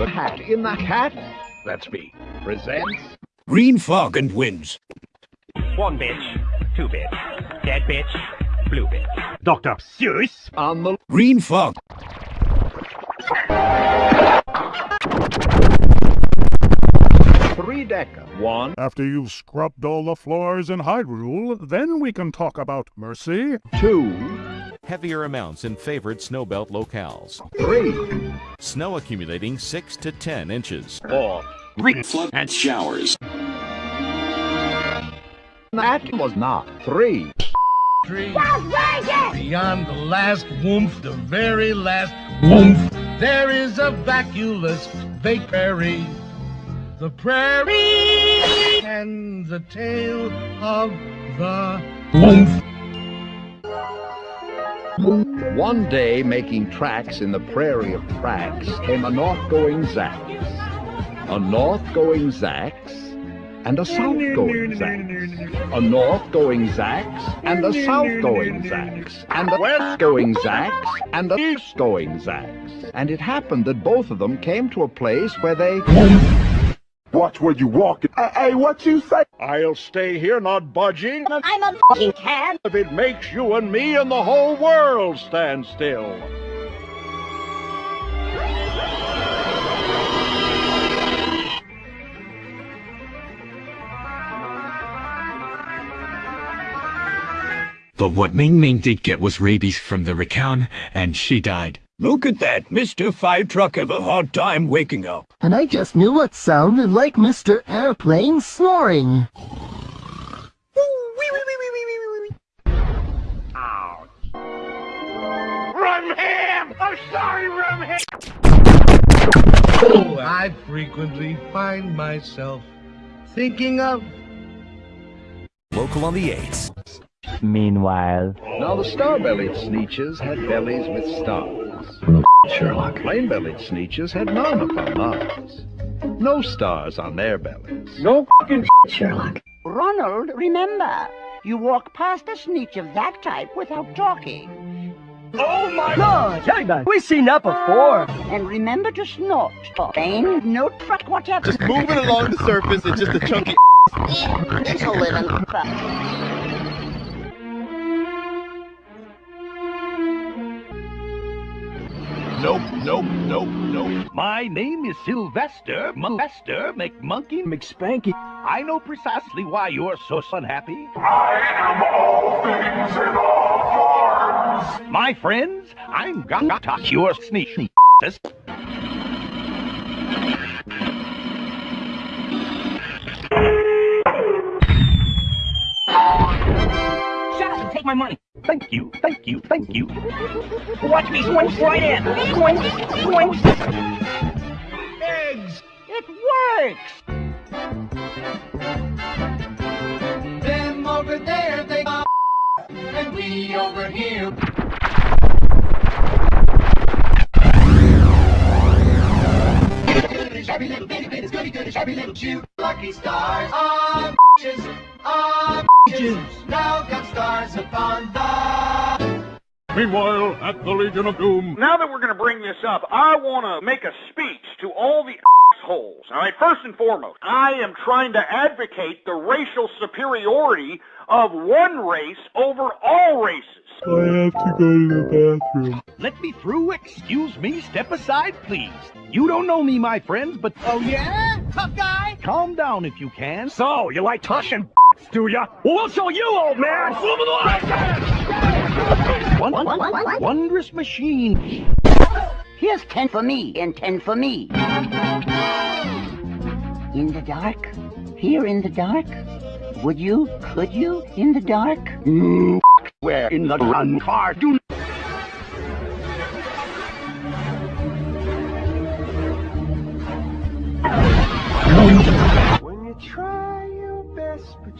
The Cat in the Hat, that's me, presents Green Fog and wins. One bitch, two bitch, dead bitch, blue bitch. Dr. Seuss. on the Green Fog. three decker. One, After you've scrubbed all the floors in Hyrule, then we can talk about mercy. two, heavier amounts in favored snowbelt locales. three, Snow accumulating 6 to 10 inches. four. flood and showers. That was not three. Three. Beyond the last woomph, the very last woomph, there is a vacuolus prairie. The prairie and the tale of the woomph. One day, making tracks in the prairie of Prax, came a north-going Zax, a north-going Zax, and a south-going Zax, a north-going Zax, and a south-going Zax, and a west-going Zax, and a east-going Zax. And it happened that both of them came to a place where they... Watch where you walk. Hey, hey, what you say? I'll stay here not budging I'm a fucking cat. if it makes you and me and the whole world stand still. But what Ming Ming did get was rabies from the Rakan, and she died. Look at that. Mr. Fire Truck have a hard time waking up. And I just knew what sounded like Mr. Airplane snoring. Rumham! I'm sorry, Rumham! Oh, I frequently find myself thinking of Local on the 8s. Meanwhile, Now the star-bellied sneetches had bellies with stars. Sherlock. Plain-bellied sneetches had none upon Mars. No stars on their bellies. No fucking Sherlock. Ronald, remember, you walk past a sneetch of that type without talking. Oh, Good. We've seen that before. Ah, and remember to snort. Pain, no truck, whatever. Just moving along the surface and just a chunky. It's a living. Nope, nope, nope, nope. My name is Sylvester Molester McMonkey McSpanky. I know precisely why you're so unhappy. I am all things in all forms. My friends, I'm Gata, your sneak. Shut up and take my money. Thank you, thank you, thank you. Watch me swing right in. Swing, swing. eggs. It works. Them over there, they are and we over here. Shabby little bitty bitties, goody goody, shabby little cute. Lucky stars on bitches, on bitches. Now got stars upon the. Meanwhile, at the Legion of Doom, Now that we're going to bring this up, I want to make a speech to all the assholes. All right, first and foremost, I am trying to advocate the racial superiority of one race over all races. I have to go to the bathroom. Let me through. Excuse me. Step aside, please. You don't know me, my friends, but Oh yeah, tough guy. calm down if you can. So, you like touching do ya? Well, we'll show you, old man. One, what? wondrous machine. Here's ten for me and ten for me. In the dark? Here in the dark? Would you? Could you? In the dark? Where in the run car do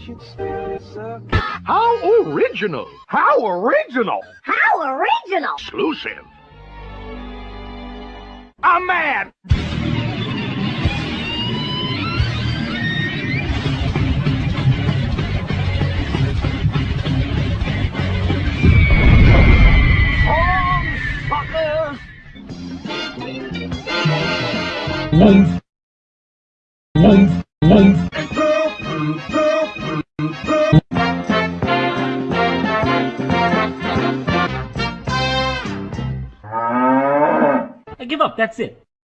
best, but you. How original! How original! How original! Exclusive. I'm mad. Give up, that's it.